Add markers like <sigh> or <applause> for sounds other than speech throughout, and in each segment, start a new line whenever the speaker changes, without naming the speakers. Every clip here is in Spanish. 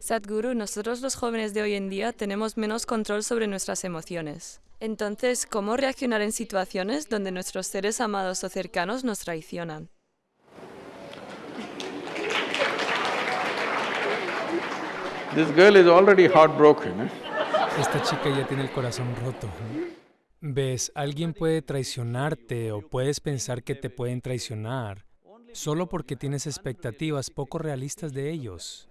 Sadhguru, nosotros los jóvenes de hoy en día tenemos menos control sobre nuestras emociones. Entonces, ¿cómo reaccionar en situaciones donde nuestros seres amados o cercanos nos traicionan?
This girl is already heartbroken. eh?
Esta chica ya tiene el corazón roto. ¿eh? Ves, alguien puede traicionarte o puedes pensar que te pueden traicionar solo porque tienes expectativas poco realistas de ellos.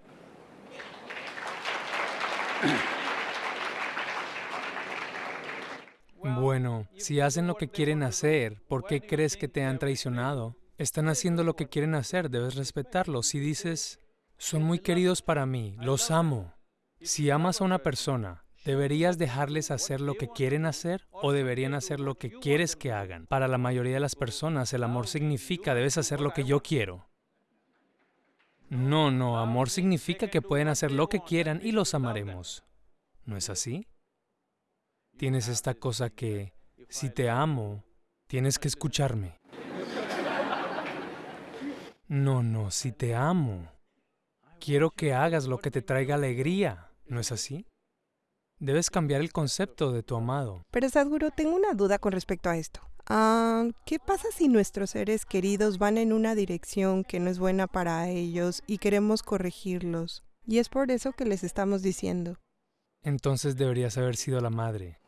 Bueno, si hacen lo que quieren hacer, ¿por qué crees que te han traicionado? Están haciendo lo que quieren hacer, debes respetarlos. Si dices, son muy queridos para mí, los amo. Si amas a una persona, ¿deberías dejarles hacer lo que quieren hacer o deberían hacer lo que quieres que hagan? Para la mayoría de las personas, el amor significa debes hacer lo que yo quiero. No, no, amor significa que pueden hacer lo que quieran y los amaremos. ¿No es así? Tienes esta cosa que, si te amo, tienes que escucharme. No, no, si te amo, quiero que hagas lo que te traiga alegría. ¿No es así? Debes cambiar el concepto de tu amado.
Pero Sadhguru, tengo una duda con respecto a esto. Ah, ¿Qué pasa si nuestros seres queridos van en una dirección que no es buena para ellos y queremos corregirlos? Y es por eso que les estamos diciendo.
Entonces deberías haber sido la madre.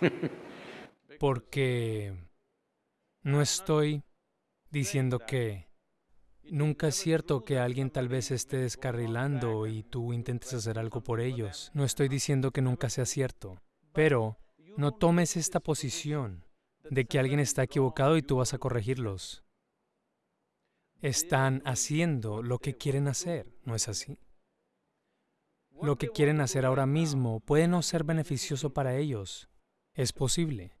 <laughs> Porque no estoy diciendo que nunca es cierto que alguien tal vez esté descarrilando y tú intentes hacer algo por ellos. No estoy diciendo que nunca sea cierto, pero no tomes esta posición de que alguien está equivocado y tú vas a corregirlos. Están haciendo lo que quieren hacer, ¿no es así? Lo que quieren hacer ahora mismo puede no ser beneficioso para ellos. Es posible.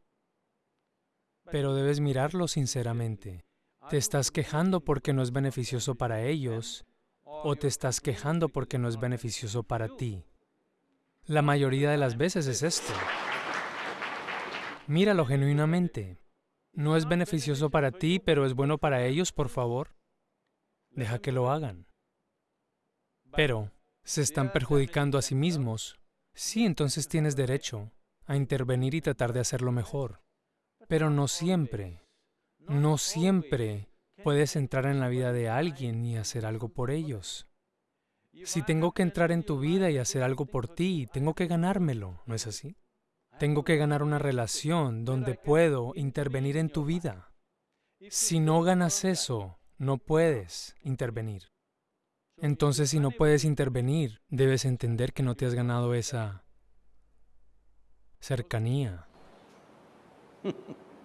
Pero debes mirarlo sinceramente. ¿Te estás quejando porque no es beneficioso para ellos o te estás quejando porque no es beneficioso para ti? La mayoría de las veces es esto. Míralo genuinamente. No es beneficioso para ti, pero es bueno para ellos, por favor. Deja que lo hagan. Pero, ¿se están perjudicando a sí mismos? Sí, entonces tienes derecho a intervenir y tratar de hacerlo mejor. Pero no siempre, no siempre puedes entrar en la vida de alguien y hacer algo por ellos. Si tengo que entrar en tu vida y hacer algo por ti, tengo que ganármelo, ¿no es así? Tengo que ganar una relación donde puedo intervenir en tu vida. Si no ganas eso, no puedes intervenir. Entonces, si no puedes intervenir, debes entender que no te has ganado esa cercanía. <laughs>